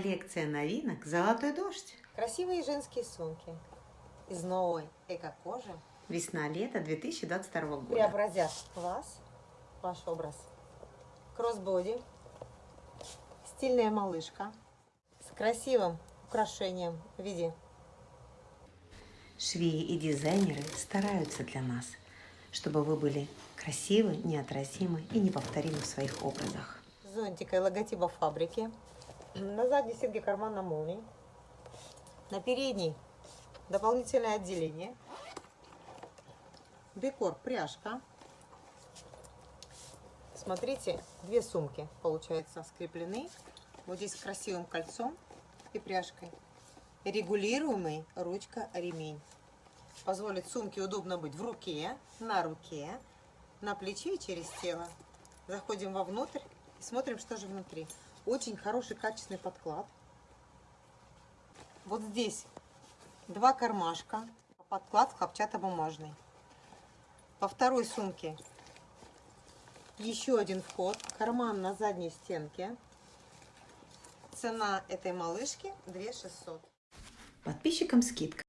Коллекция новинок «Золотой дождь». Красивые женские сумки из новой эко-кожи Весна-лето 2022 года. преобразят вас, ваш образ. Кроссбоди, стильная малышка с красивым украшением в виде Швеи и дизайнеры стараются для нас, чтобы вы были красивы, неотразимы и неповторимы в своих образах. зонтика и логотипа фабрики. На задней стенке карман на молнии. На передней дополнительное отделение. Декор пряжка. Смотрите, две сумки, получается, скреплены. Вот здесь красивым кольцом и пряжкой. Регулируемый ручка-ремень. Позволит сумке удобно быть в руке, на руке, на плече и через тело. Заходим вовнутрь и смотрим, что же внутри. Очень хороший качественный подклад. Вот здесь два кармашка. Подклад хлопчатобумажный. Во второй сумке еще один вход. Карман на задней стенке. Цена этой малышки 2 600. Подписчикам скидка.